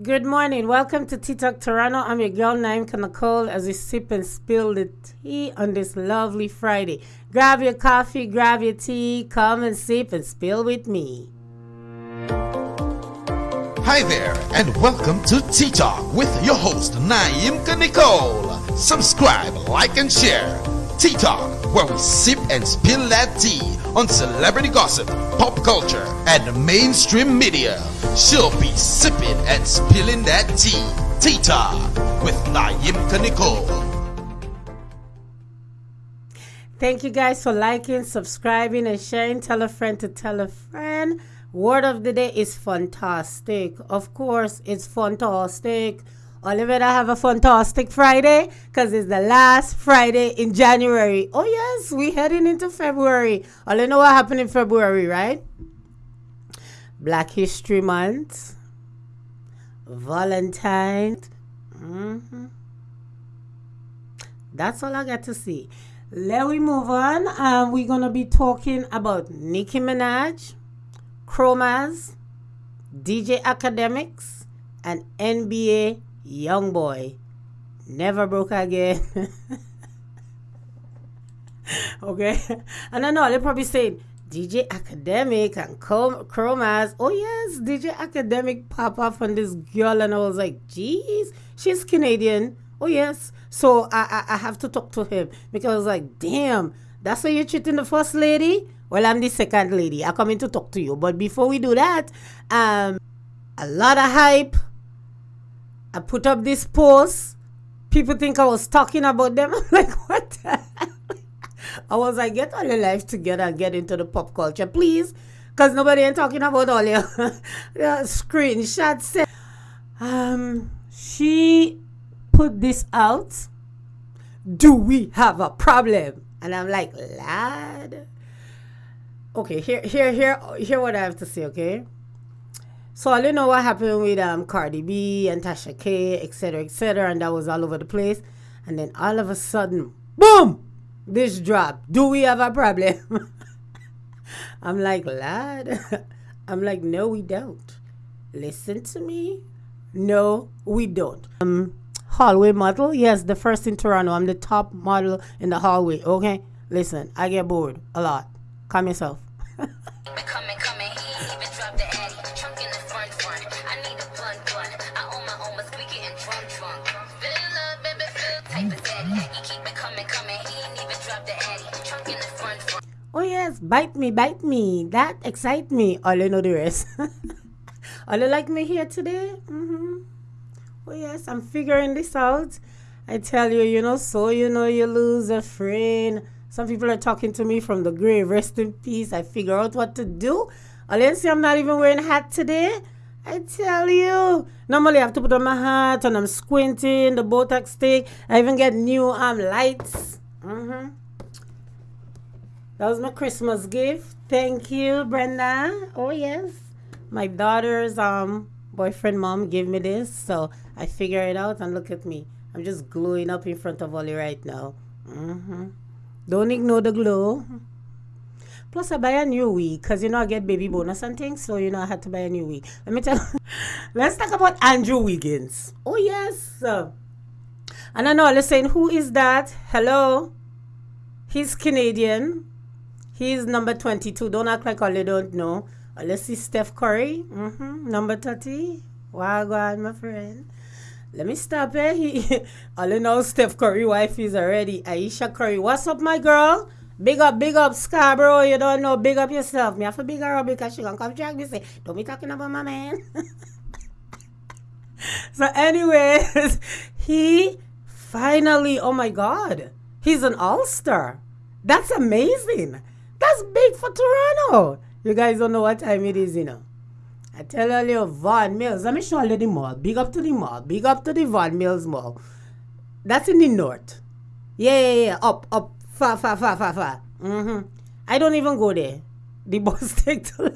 Good morning. Welcome to Tea Talk Toronto. I'm your girl Naimka Nicole as we sip and spill the tea on this lovely Friday. Grab your coffee, grab your tea, come and sip and spill with me. Hi there, and welcome to Tea Talk with your host Naimka Nicole. Subscribe, like, and share. Tea Talk, where we sip and spill that tea on celebrity gossip, pop culture, and mainstream media. She'll be sipping and spilling that tea. Tea Talk with Naimka Nicole. Thank you guys for liking, subscribing, and sharing. Tell a friend to tell a friend. Word of the day is fantastic. Of course, it's fantastic. Oliver, I have a fantastic Friday because it's the last Friday in January. Oh, yes, we heading into February. All you know what happened in February, right? Black History Month, Valentine. Mm-hmm. That's all I got to see. Let we move on. Um, we're gonna be talking about Nicki Minaj, Chromas, DJ Akademiks, and NBA Young boy. Never broke again. okay. And I know they're probably saying DJ Academic and Chromas. Oh yes, DJ Academic pop up on this girl and I was like, geez, she's Canadian. Oh yes. So I, I, I have to talk to him because I was like, damn, that's why you're treating the first lady? Well, I'm the second lady. I come in to talk to you. But before we do that, um, a lot of hype I put up this post. People think I was talking about them. I'm like, what the? I was like, get all your life together and get into the pop culture, please. Because nobody ain't talking about all your, your screenshots. Um, she put this out. Do we have a problem? And I'm like, lad. Okay, here, here, here, here what I have to say, okay? So I don't know what happened with um Cardi B and Tasha K, etc., etc., and that was all over the place. And then all of a sudden, boom, this drop. Do we have a problem? I'm like, lad. I'm like, no, we don't. Listen to me. No, we don't. Um, hallway model. Yes, the first in Toronto. I'm the top model in the hallway. Okay, listen. I get bored a lot. Calm yourself. yes, bite me, bite me. That excite me. All you know the rest. All you like me here today? Mm-hmm. Oh yes, I'm figuring this out. I tell you, you know, so you know you lose a friend. Some people are talking to me from the grave. Rest in peace. I figure out what to do. All you see, I'm not even wearing a hat today. I tell you. Normally I have to put on my hat and I'm squinting, the Botox stick. I even get new um lights. Mm-hmm. That was my Christmas gift. Thank you, Brenda. Oh yes. My daughter's um boyfriend mom gave me this, so I figure it out and look at me. I'm just glowing up in front of Ollie right now. Mm-hmm. Don't ignore the glow. Plus, I buy a new wig because you know I get baby bonus and things, so you know I had to buy a new wig. Let me tell you. Let's talk about Andrew Wiggins. Oh yes. and I know saying, who is that? Hello. He's Canadian. He's number 22. Don't act like all you don't know. Let's see Steph Curry. Mm-hmm. Number 30. Wagwan, my friend. Let me stop it. All you know, Steph Curry wife is already Ayesha Curry. What's up, my girl? Big up, big up, Scarborough. You don't know, big up yourself. Me have to big her up because she gonna come drag me say, don't be talking about my man. so, anyways, he finally, oh my God, he's an all-star. That's amazing. That's big for Toronto. You guys don't know what time it is, you know. I tell you, Vaughan Mills. Let me show you the mall. Big up to the mall. Big up to the Vaughan Mills Mall. That's in the north. Yeah, yeah, yeah. Up, up, Far, far, far, far, far. Mm-hmm. I don't even go there. The bus take to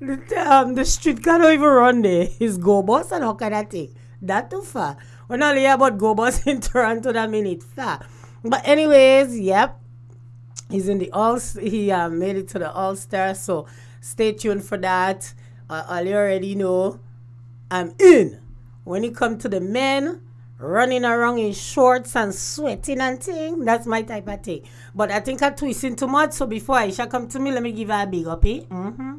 the, um, the street can't even run there. It's go bus and how can I take? That too far. When I hear about go bus in Toronto, that it's far. But anyways, yep. He's in the all he uh, made it to the All Star, so stay tuned for that. all you already know, I'm in. When it come to the men running around in shorts and sweating and thing, that's my type of thing. But I think I'm twisting too much, so before Ayesha come to me, let me give her a big up, eh? Mm-hmm.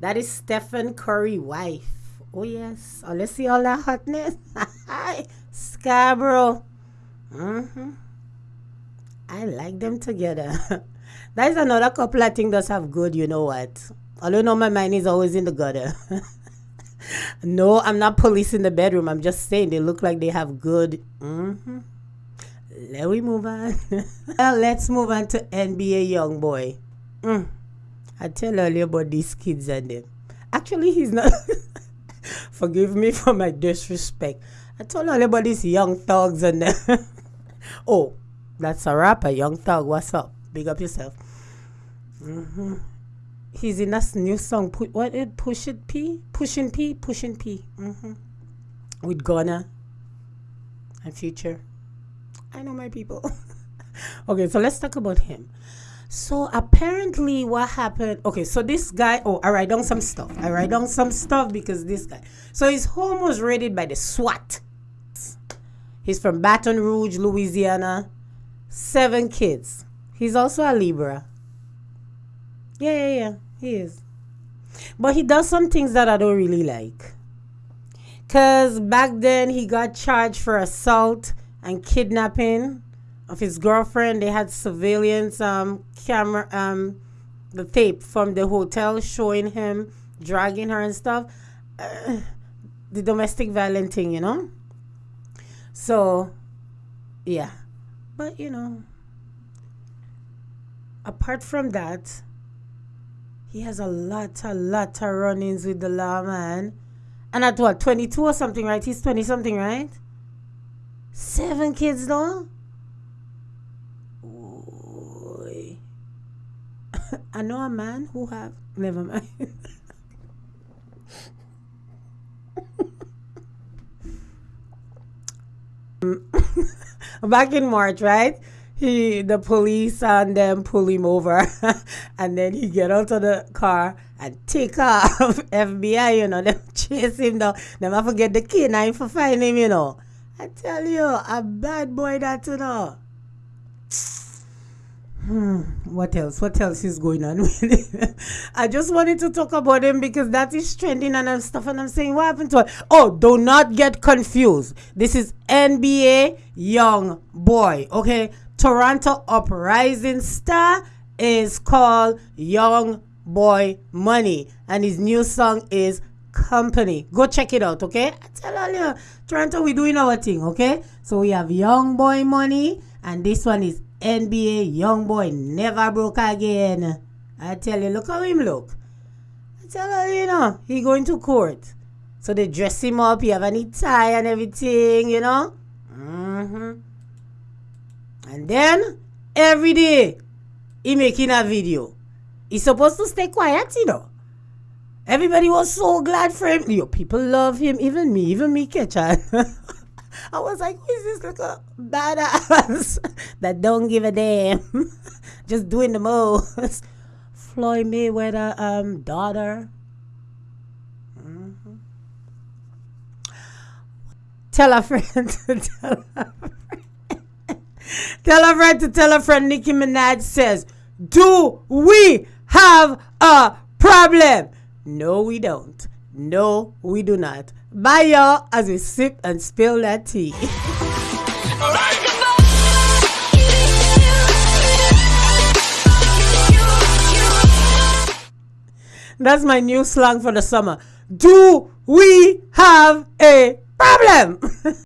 That is Stephen Curry wife. Oh yes. Oh, let's see all that hotness. Scarborough. Mm-hmm. I like them together. that is another couple I think does have good, you know what? Although no, my mind is always in the gutter. no, I'm not policing the bedroom. I'm just saying they look like they have good. Mm-hmm. Let we move on. well, let's move on to NBA young boy. Mm. I tell earlier about these kids and them. Actually, he's not. Forgive me for my disrespect. I told all about these young thugs and them. oh, that's a rapper, Young Thug. What's up? Big up yourself. Mm-hmm he's in that new song. Put what it push it P pushing P pushing P mm-hmm. with Gunna and Future. I know my people. okay, so let's talk about him. So apparently, what happened? Okay, so this guy. Oh, I write down some stuff. I write down some stuff because this guy. So his home was raided by the SWAT. He's from Baton Rouge, Louisiana. Seven kids. He's also a Libra. Yeah, yeah, yeah. He is. But he does some things that I don't really like. Because back then he got charged for assault and kidnapping of his girlfriend. They had surveillance um, camera, um, the tape from the hotel showing him dragging her and stuff. Uh, the domestic violence thing, you know? So, yeah. But, you know, apart from that, he has a lot, a lot of run-ins with the law, man. And at what, 22 or something, right? He's 20 something, right? Seven kids, though? I know a man who have... Never mind. Back in March, right? he the police and them pull him over and then he get out of the car and take off FBI, you know, them chase him down. Them I forget the canine for find him, you know. I tell you, a bad boy that you know. Hmm, what else? What else is going on I just wanted to talk about him because that is trending and stuff, and I'm saying, what happened to? Oh, do not get confused. This is NBA young boy, okay? Toronto uprising star is called Young Boy Money, and his new song is Company. Go check it out, okay? I tell all you, Toronto, we doing our thing, okay? So we have Young Boy Money, and this one is NBA Young Boy Never Broke Again. I tell you, look how him look. I tell you, you know, he going to court. So they dress him up, he have any tie and everything, you know? Mm-hmm. And then every day he making a video. He's supposed to stay quiet, you know. Everybody was so glad for him. Yo, people love him. Even me, even me, Ketchan. I was like, who is this little badass that don't give a damn? Just doing the most. Floyd Mayweather um daughter. Mm-hmm. Tell a friend to tell a friend. Tell a friend to tell a friend. Nicki Minaj says, Do we have a problem? No, we don't. No, we do not. Bye, y'all, as we sip and spill that tea. That's my new slang for the summer. Do we have a problem?